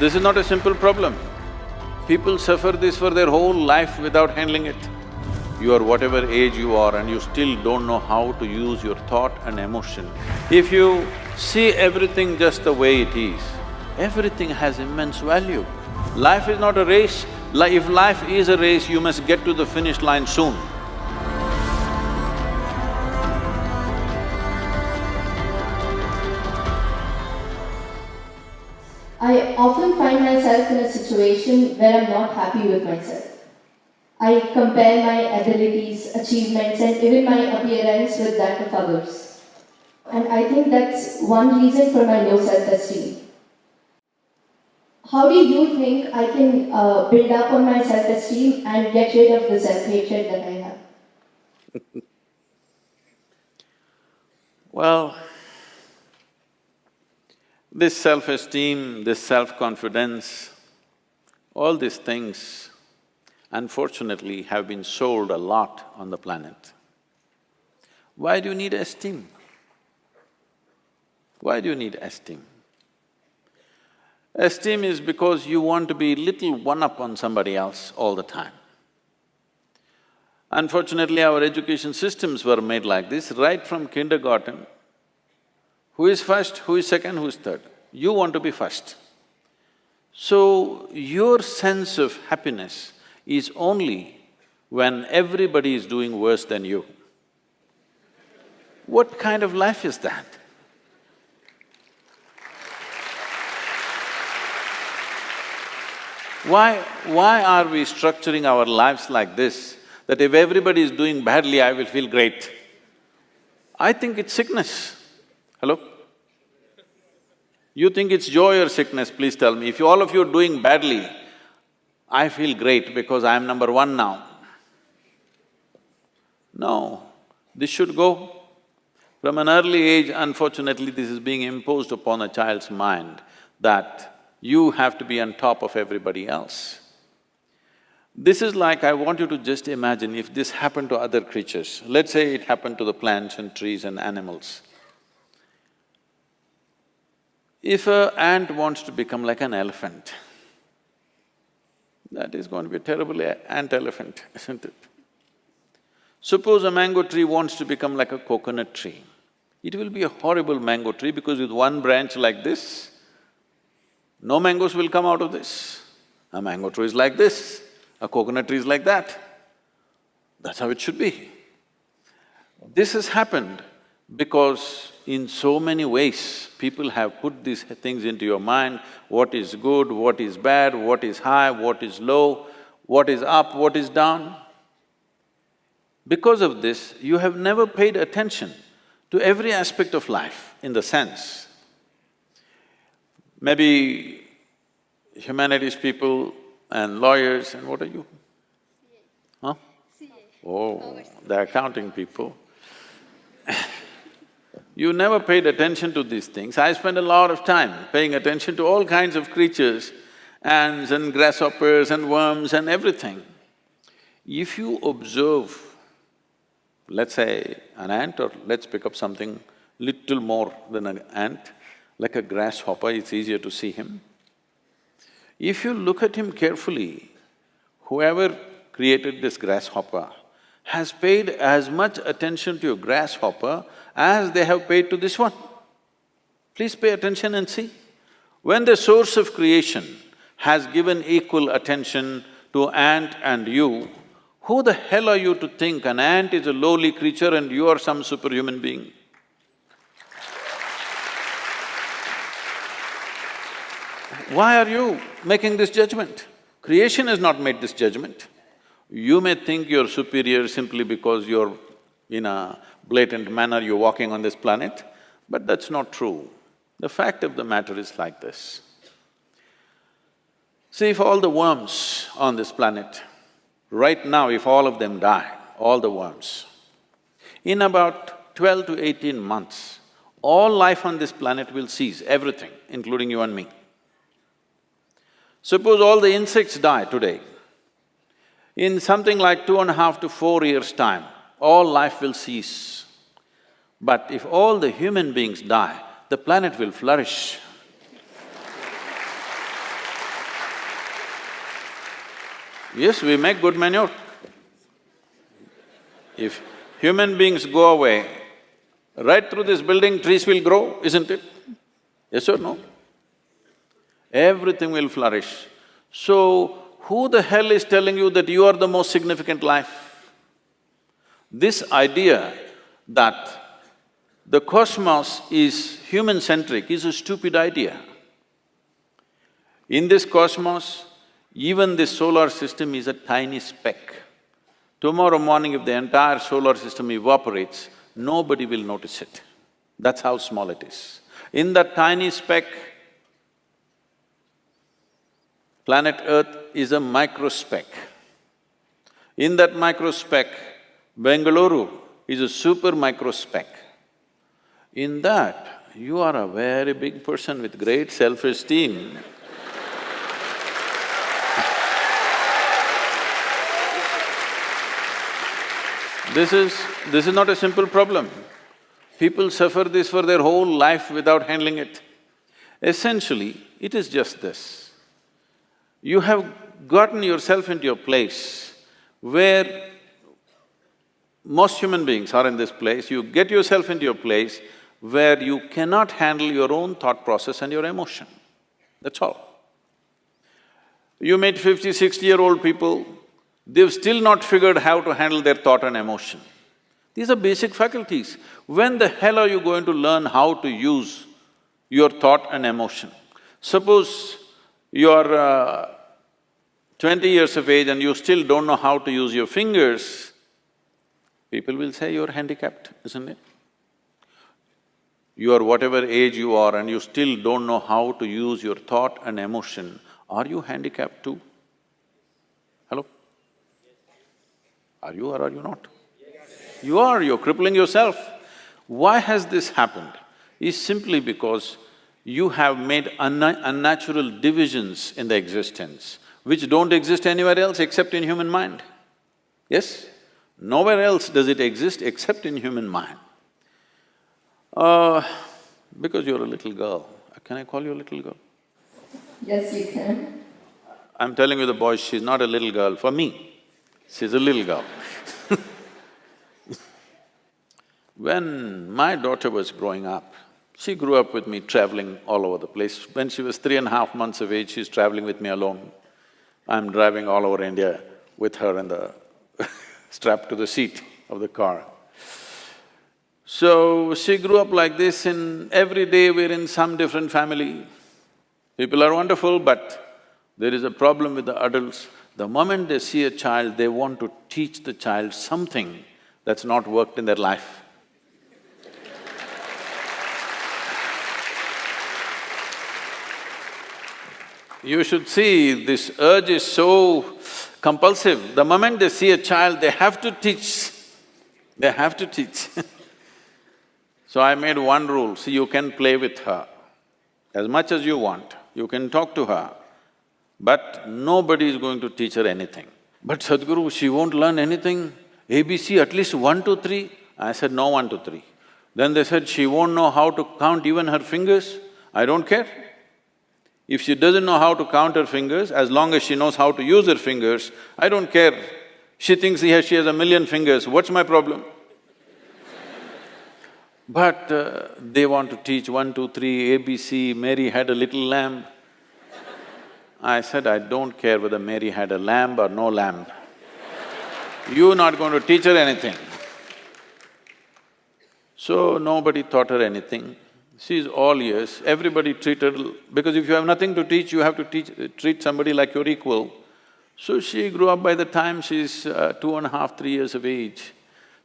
This is not a simple problem. People suffer this for their whole life without handling it. You are whatever age you are and you still don't know how to use your thought and emotion. If you see everything just the way it is, everything has immense value. Life is not a race. If life is a race, you must get to the finish line soon. I often find myself in a situation where I'm not happy with myself. I compare my abilities, achievements, and even my appearance with that of others. And I think that's one reason for my low self-esteem. How do you think I can uh, build up on my self-esteem and get rid of the self-hatred that I have? Well, this self-esteem, this self-confidence, all these things unfortunately have been sold a lot on the planet. Why do you need esteem? Why do you need esteem? Esteem is because you want to be little one-up on somebody else all the time. Unfortunately, our education systems were made like this, right from kindergarten. Who is first, who is second, who is third? You want to be first. So, your sense of happiness is only when everybody is doing worse than you. What kind of life is that? Why… why are we structuring our lives like this, that if everybody is doing badly, I will feel great? I think it's sickness. Hello? You think it's joy or sickness, please tell me. If you, all of you are doing badly, I feel great because I am number one now. No, this should go. From an early age, unfortunately, this is being imposed upon a child's mind that you have to be on top of everybody else. This is like, I want you to just imagine if this happened to other creatures, let's say it happened to the plants and trees and animals. If a ant wants to become like an elephant, that is going to be a terrible ant-elephant, isn't it? Suppose a mango tree wants to become like a coconut tree. It will be a horrible mango tree because with one branch like this, no mangoes will come out of this. A mango tree is like this, a coconut tree is like that. That's how it should be. This has happened because in so many ways, people have put these things into your mind, what is good, what is bad, what is high, what is low, what is up, what is down. Because of this, you have never paid attention to every aspect of life in the sense Maybe humanities people and lawyers and what are you? Huh? Oh, the accounting people. you never paid attention to these things. I spend a lot of time paying attention to all kinds of creatures, ants and grasshoppers and worms and everything. If you observe, let's say an ant or let's pick up something little more than an ant, like a grasshopper, it's easier to see him. If you look at him carefully, whoever created this grasshopper has paid as much attention to a grasshopper as they have paid to this one. Please pay attention and see. When the source of creation has given equal attention to ant and you, who the hell are you to think an ant is a lowly creature and you are some superhuman being? Why are you making this judgment? Creation has not made this judgment. You may think you're superior simply because you're in a blatant manner you're walking on this planet, but that's not true. The fact of the matter is like this. See, if all the worms on this planet, right now if all of them die, all the worms, in about twelve to eighteen months, all life on this planet will cease, everything, including you and me. Suppose all the insects die today, in something like two and a half to four years' time, all life will cease. But if all the human beings die, the planet will flourish. Yes, we make good manure. If human beings go away, right through this building, trees will grow, isn't it? Yes or no? Everything will flourish. So, who the hell is telling you that you are the most significant life? This idea that the cosmos is human-centric is a stupid idea. In this cosmos, even this solar system is a tiny speck. Tomorrow morning if the entire solar system evaporates, nobody will notice it. That's how small it is. In that tiny speck, planet Earth is a microspeck. In that microspeck, Bengaluru is a super microspeck. In that, you are a very big person with great self-esteem. This is… this is not a simple problem. People suffer this for their whole life without handling it. Essentially, it is just this. You have gotten yourself into a place where most human beings are in this place, you get yourself into a place where you cannot handle your own thought process and your emotion, that's all. You meet fifty, sixty-year-old people, they've still not figured how to handle their thought and emotion. These are basic faculties. When the hell are you going to learn how to use your thought and emotion? Suppose you're uh, twenty years of age and you still don't know how to use your fingers, people will say you're handicapped, isn't it? You are whatever age you are and you still don't know how to use your thought and emotion, are you handicapped too? Hello? Are you or are you not? You are, you're crippling yourself. Why has this happened? Is simply because you have made unna unnatural divisions in the existence, which don't exist anywhere else except in human mind. Yes? Nowhere else does it exist except in human mind. Uh, because you're a little girl, can I call you a little girl? Yes, you can. I'm telling you the boy, she's not a little girl for me, she's a little girl When my daughter was growing up, she grew up with me traveling all over the place. When she was three and a half months of age, she's traveling with me alone. I'm driving all over India with her in the strapped to the seat of the car. So, she grew up like this and every day we're in some different family. People are wonderful, but there is a problem with the adults. The moment they see a child, they want to teach the child something that's not worked in their life. You should see, this urge is so compulsive. The moment they see a child, they have to teach, they have to teach So I made one rule, see you can play with her as much as you want, you can talk to her, but nobody is going to teach her anything. But Sadhguru, she won't learn anything, ABC at least one, two, three. I said, no one, two, three. Then they said, she won't know how to count even her fingers. I don't care. If she doesn't know how to count her fingers, as long as she knows how to use her fingers, I don't care. She thinks she has, she has a million fingers, what's my problem? but uh, they want to teach one, two, three, ABC, Mary had a little lamb. I said, I don't care whether Mary had a lamb or no lamb. You're not going to teach her anything. So nobody taught her anything. She's all ears, everybody treated… because if you have nothing to teach, you have to teach… treat somebody like your equal. So she grew up by the time she's uh, two and a half, three years of age.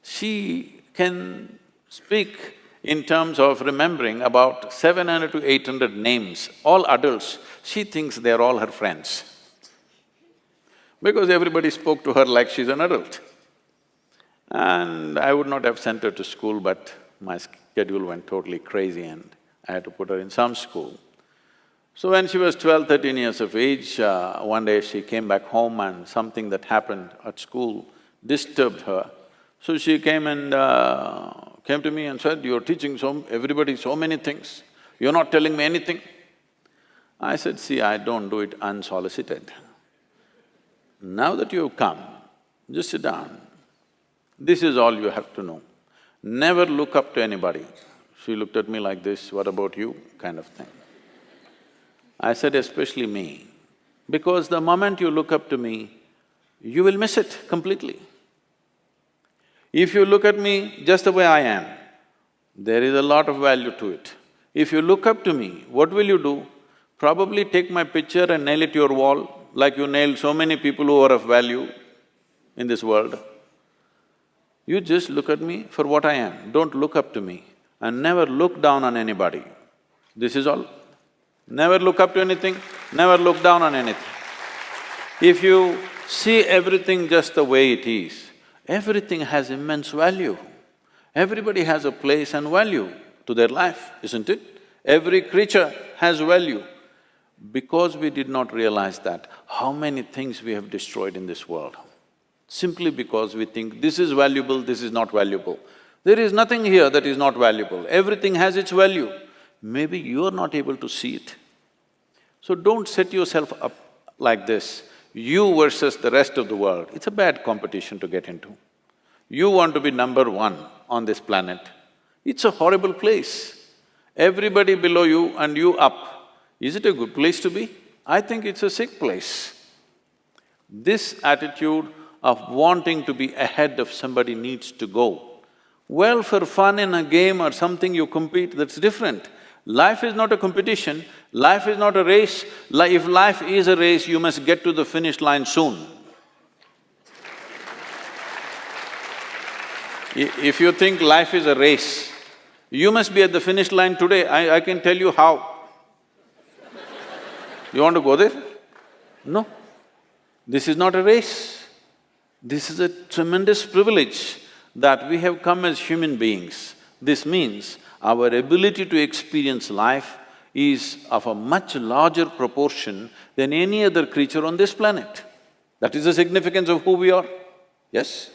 She can speak in terms of remembering about seven hundred to eight hundred names, all adults. She thinks they're all her friends because everybody spoke to her like she's an adult. And I would not have sent her to school, but my schedule went totally crazy and I had to put her in some school. So when she was 12, 13 years of age, uh, one day she came back home and something that happened at school disturbed her. So she came and uh, came to me and said, you're teaching so… everybody so many things, you're not telling me anything. I said, see, I don't do it unsolicited. Now that you've come, just sit down. This is all you have to know. Never look up to anybody. She looked at me like this, what about you, kind of thing. I said, especially me, because the moment you look up to me, you will miss it completely. If you look at me just the way I am, there is a lot of value to it. If you look up to me, what will you do? Probably take my picture and nail it to your wall, like you nailed so many people who are of value in this world. You just look at me for what I am, don't look up to me and never look down on anybody. This is all. Never look up to anything, never look down on anything. If you see everything just the way it is, everything has immense value. Everybody has a place and value to their life, isn't it? Every creature has value. Because we did not realize that, how many things we have destroyed in this world? Simply because we think this is valuable, this is not valuable. There is nothing here that is not valuable, everything has its value. Maybe you are not able to see it. So don't set yourself up like this, you versus the rest of the world. It's a bad competition to get into. You want to be number one on this planet. It's a horrible place. Everybody below you and you up. Is it a good place to be? I think it's a sick place. This attitude of wanting to be ahead of somebody needs to go. Well, for fun in a game or something you compete, that's different. Life is not a competition, life is not a race. Li if life is a race, you must get to the finish line soon. If you think life is a race, you must be at the finish line today, I, I can tell you how. You want to go there? No. This is not a race. This is a tremendous privilege that we have come as human beings. This means our ability to experience life is of a much larger proportion than any other creature on this planet. That is the significance of who we are, yes?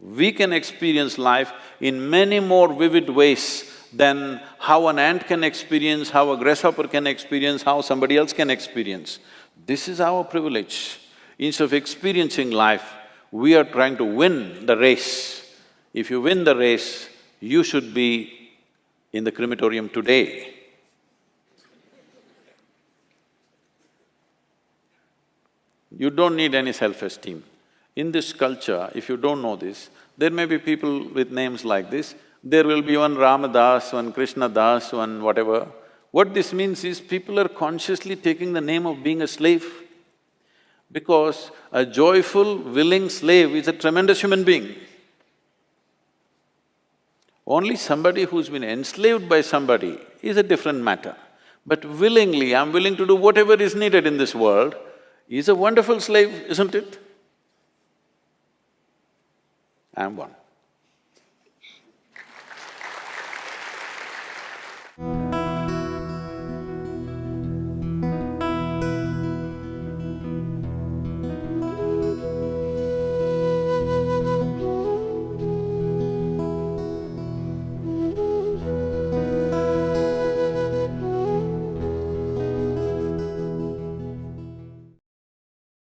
We can experience life in many more vivid ways than how an ant can experience, how a grasshopper can experience, how somebody else can experience. This is our privilege. Instead of experiencing life, we are trying to win the race. If you win the race, you should be in the crematorium today. You don't need any self-esteem. In this culture, if you don't know this, there may be people with names like this, there will be one Ramadas, one Krishna Das, one whatever. What this means is people are consciously taking the name of being a slave because a joyful, willing slave is a tremendous human being. Only somebody who's been enslaved by somebody is a different matter. But willingly, I'm willing to do whatever is needed in this world, is a wonderful slave, isn't it? I'm one.